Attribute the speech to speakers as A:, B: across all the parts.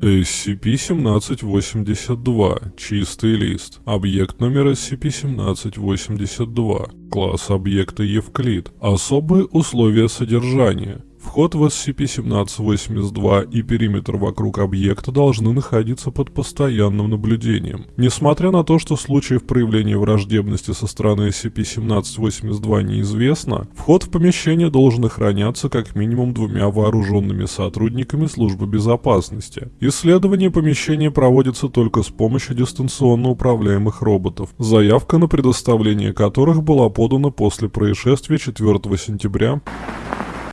A: SCP-1782. Чистый лист. Объект номер SCP-1782. Класс объекта Евклид. Особые условия содержания. Вход в SCP-1782 и периметр вокруг объекта должны находиться под постоянным наблюдением. Несмотря на то, что случаев проявления враждебности со стороны SCP-1782 неизвестно, вход в помещение должен охраняться как минимум двумя вооруженными сотрудниками службы безопасности. Исследование помещения проводится только с помощью дистанционно управляемых роботов, заявка на предоставление которых была подана после происшествия 4 сентября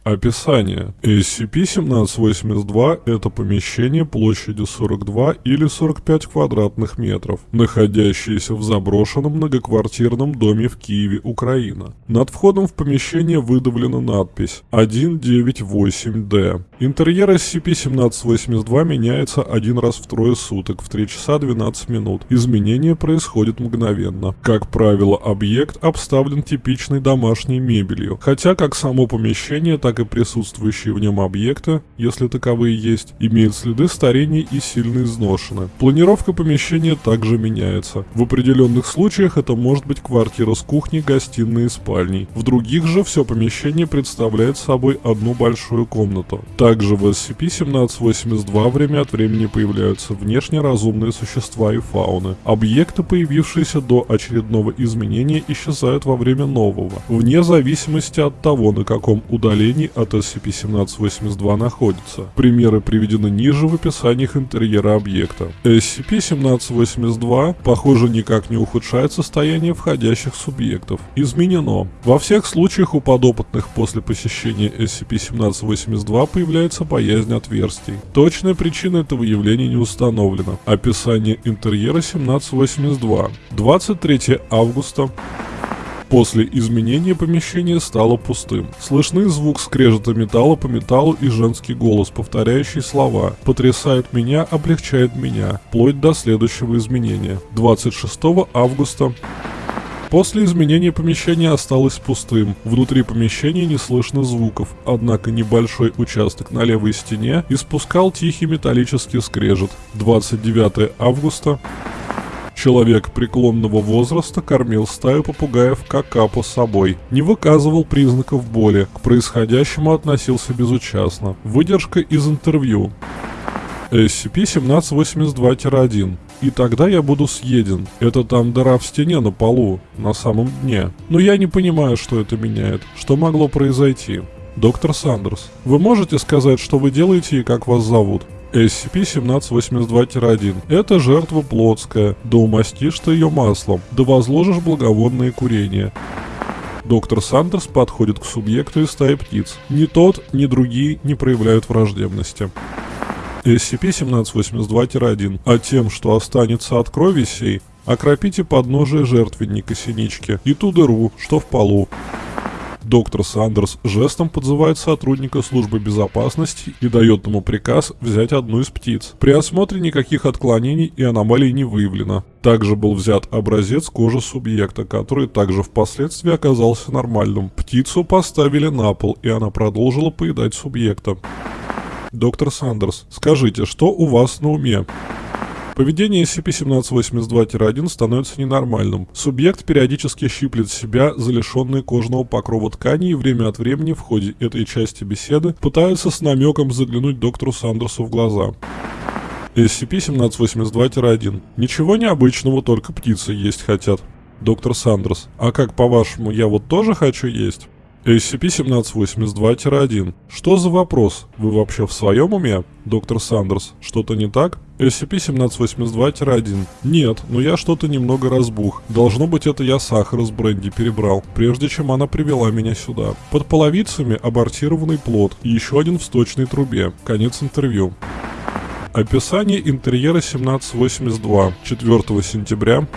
A: Описание. SCP-1782 – это помещение площадью 42 или 45 квадратных метров, находящееся в заброшенном многоквартирном доме в Киеве, Украина. Над входом в помещение выдавлена надпись 198D. Интерьер SCP-1782 меняется один раз в трое суток в 3 часа 12 минут. Изменения происходят мгновенно. Как правило, объект обставлен типичной домашней мебелью, хотя как само помещение, так так и присутствующие в нем объекты, если таковые есть, имеют следы старения и сильно изношены. Планировка помещения также меняется. В определенных случаях это может быть квартира с кухней, гостиной и спальней. В других же все помещение представляет собой одну большую комнату. Также в SCP-1782 время от времени появляются внешне разумные существа и фауны. Объекты, появившиеся до очередного изменения, исчезают во время нового, вне зависимости от того, на каком удалении уровней от SCP-1782 находится. Примеры приведены ниже в описаниях интерьера объекта. SCP-1782, похоже, никак не ухудшает состояние входящих субъектов. Изменено. Во всех случаях у подопытных после посещения SCP-1782 появляется боязнь отверстий. Точная причина этого явления не установлена. Описание интерьера 1782. 23 августа После изменения помещение стало пустым. Слышны звук скрежета металла по металлу и женский голос, повторяющий слова «потрясает меня, облегчает меня», вплоть до следующего изменения. 26 августа После изменения помещения осталось пустым. Внутри помещения не слышно звуков, однако небольшой участок на левой стене испускал тихий металлический скрежет. 29 августа Человек преклонного возраста кормил стаю попугаев какапо собой, не выказывал признаков боли, к происходящему относился безучастно. Выдержка из интервью. SCP-1782-1. И тогда я буду съеден. Это там дыра в стене на полу, на самом дне. Но я не понимаю, что это меняет. Что могло произойти? Доктор Сандерс, вы можете сказать, что вы делаете и как вас зовут? SCP-1782-1. Это жертва плотская, да умастишь ты ее маслом, да возложишь благовонное курение. Доктор Сандерс подходит к субъекту из стаи птиц. Ни тот, ни другие не проявляют враждебности. SCP-1782-1. А тем, что останется от крови сей, окропите подножие жертвенника синички и ту дыру, что в полу. Доктор Сандерс жестом подзывает сотрудника службы безопасности и дает ему приказ взять одну из птиц. При осмотре никаких отклонений и аномалий не выявлено. Также был взят образец кожи субъекта, который также впоследствии оказался нормальным. Птицу поставили на пол, и она продолжила поедать субъекта. Доктор Сандерс, скажите, что у вас на уме? Поведение SCP-1782-1 становится ненормальным. Субъект периодически щиплет себя за лишенные кожного покрова ткани и время от времени в ходе этой части беседы пытается с намеком заглянуть доктору Сандерсу в глаза. SCP-1782-1. Ничего необычного, только птицы есть хотят. Доктор Сандерс. А как по-вашему, я вот тоже хочу есть? SCP-1782-1. Что за вопрос? Вы вообще в своем уме? Доктор Сандерс. Что-то не так? SCP-1782-1. Нет, но я что-то немного разбух. Должно быть это я сахар из бренди перебрал, прежде чем она привела меня сюда. Под половицами абортированный плод и еще один в сточной трубе. Конец интервью. Описание интерьера 1782. 4 сентября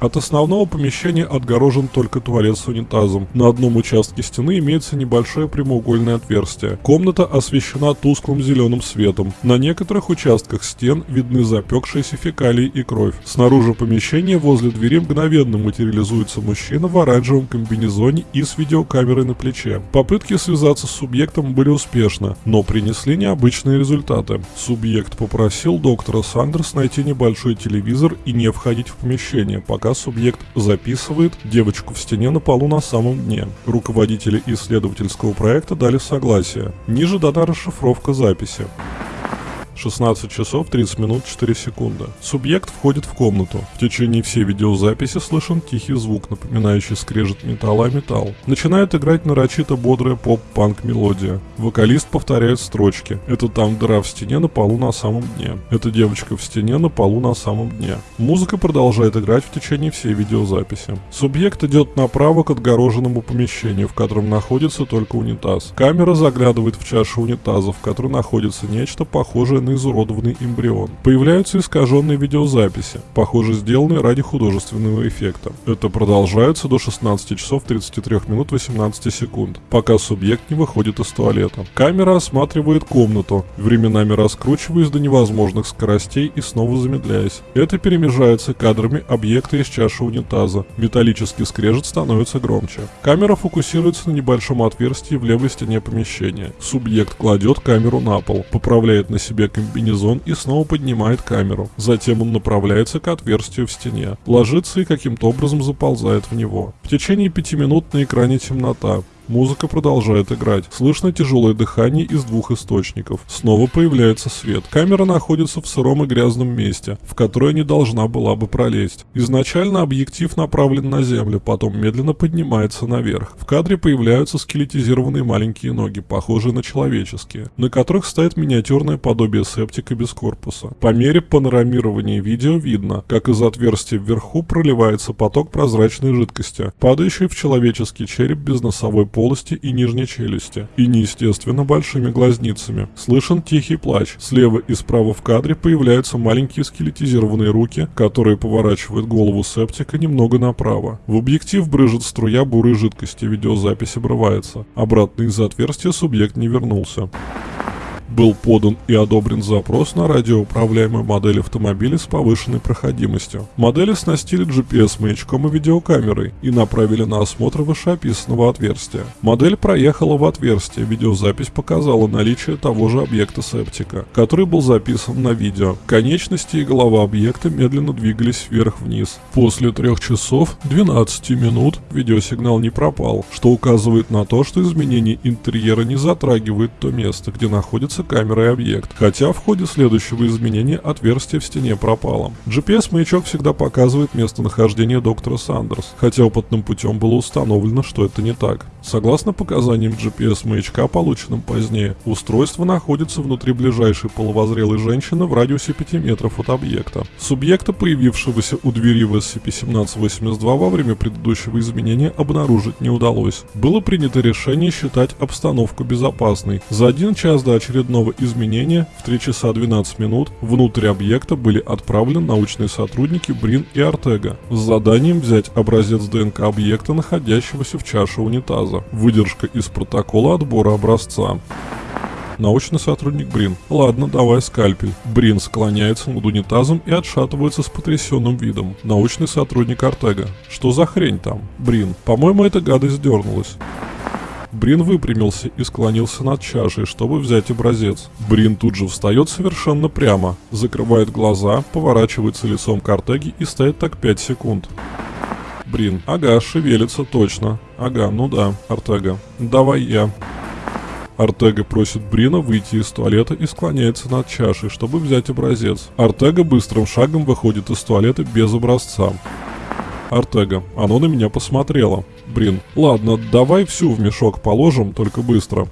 A: От основного помещения отгорожен только туалет с унитазом. На одном участке стены имеется небольшое прямоугольное отверстие. Комната освещена тусклым зеленым светом. На некоторых участках стен видны запекшиеся фекалии и кровь. Снаружи помещения возле двери мгновенно материализуется мужчина в оранжевом комбинезоне и с видеокамерой на плече. Попытки связаться с субъектом были успешны, но принесли необычные результаты. Субъект попросил доктора Сандерс найти небольшой телевизор и не входить в помещение, пока субъект записывает девочку в стене на полу на самом дне. Руководители исследовательского проекта дали согласие. Ниже дана расшифровка записи. 16 часов 30 минут 4 секунды. Субъект входит в комнату. В течение всей видеозаписи слышен тихий звук, напоминающий скрежет металла о металл. Начинает играть нарочито бодрая поп-панк мелодия. Вокалист повторяет строчки. Это там дыра в стене на полу на самом дне. Это девочка в стене на полу на самом дне. Музыка продолжает играть в течение всей видеозаписи. Субъект идет направо к отгороженному помещению, в котором находится только унитаз. Камера заглядывает в чашу унитаза, в которой находится нечто похожее на на изуродованный эмбрион. Появляются искаженные видеозаписи, похоже сделанные ради художественного эффекта. Это продолжается до 16 часов 33 минут 18 секунд, пока субъект не выходит из туалета. Камера осматривает комнату, временами раскручиваясь до невозможных скоростей и снова замедляясь. Это перемежается кадрами объекта из чаши унитаза. Металлический скрежет становится громче. Камера фокусируется на небольшом отверстии в левой стене помещения. Субъект кладет камеру на пол, поправляет на себе комбинезон и снова поднимает камеру. Затем он направляется к отверстию в стене, ложится и каким-то образом заползает в него. В течение пяти минут на экране темнота. Музыка продолжает играть. Слышно тяжелое дыхание из двух источников. Снова появляется свет. Камера находится в сыром и грязном месте, в которое не должна была бы пролезть. Изначально объектив направлен на землю, потом медленно поднимается наверх. В кадре появляются скелетизированные маленькие ноги, похожие на человеческие, на которых стоит миниатюрное подобие септика без корпуса. По мере панорамирования видео видно, как из отверстия вверху проливается поток прозрачной жидкости, падающий в человеческий череп без носовой полости полости и нижней челюсти, и неестественно большими глазницами. Слышен тихий плач. Слева и справа в кадре появляются маленькие скелетизированные руки, которые поворачивают голову септика немного направо. В объектив брыжет струя бурой жидкости, видеозапись обрывается. Обратно из отверстия субъект не вернулся был подан и одобрен запрос на радиоуправляемую модель автомобиля с повышенной проходимостью. Модели оснастили GPS-маячком и видеокамерой и направили на осмотр вышеописанного отверстия. Модель проехала в отверстие, видеозапись показала наличие того же объекта септика, который был записан на видео. Конечности и голова объекта медленно двигались вверх-вниз. После 3 часов 12 минут видеосигнал не пропал, что указывает на то, что изменение интерьера не затрагивает то место, где находится является камерой объект, хотя в ходе следующего изменения отверстие в стене пропало. GPS-маячок всегда показывает местонахождение доктора Сандерс, хотя опытным путем было установлено, что это не так. Согласно показаниям GPS-маячка, полученным позднее, устройство находится внутри ближайшей половозрелой женщины в радиусе 5 метров от объекта. Субъекта, появившегося у двери в SCP-1782 во время предыдущего изменения, обнаружить не удалось. Было принято решение считать обстановку безопасной. За один час до очередного очередного изменения в 3 часа 12 минут внутрь объекта были отправлены научные сотрудники Брин и Артега с заданием взять образец ДНК объекта, находящегося в чаше унитаза. Выдержка из протокола отбора образца. Научный сотрудник Брин. Ладно, давай скальпель. Брин склоняется над унитазом и отшатывается с потрясенным видом. Научный сотрудник Артега. Что за хрень там? Брин. По-моему, эта гадость дернулась. Брин выпрямился и склонился над чашей, чтобы взять образец. Брин тут же встает совершенно прямо, закрывает глаза, поворачивается лицом к Артеге и стоит так 5 секунд. Брин. Ага, шевелится точно. Ага, ну да, Артега. Давай я. Артега просит Брина выйти из туалета и склоняется над чашей, чтобы взять образец. Артега быстрым шагом выходит из туалета без образца. Артега. Оно на меня посмотрело. Брин. Ладно, давай всю в мешок положим, только быстро.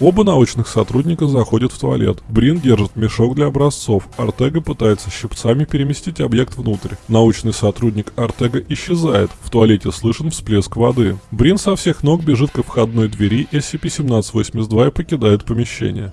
A: Оба научных сотрудника заходят в туалет. Брин держит мешок для образцов. Артега пытается щипцами переместить объект внутрь. Научный сотрудник Артега исчезает. В туалете слышен всплеск воды. Брин со всех ног бежит к входной двери SCP-1782 и покидает помещение.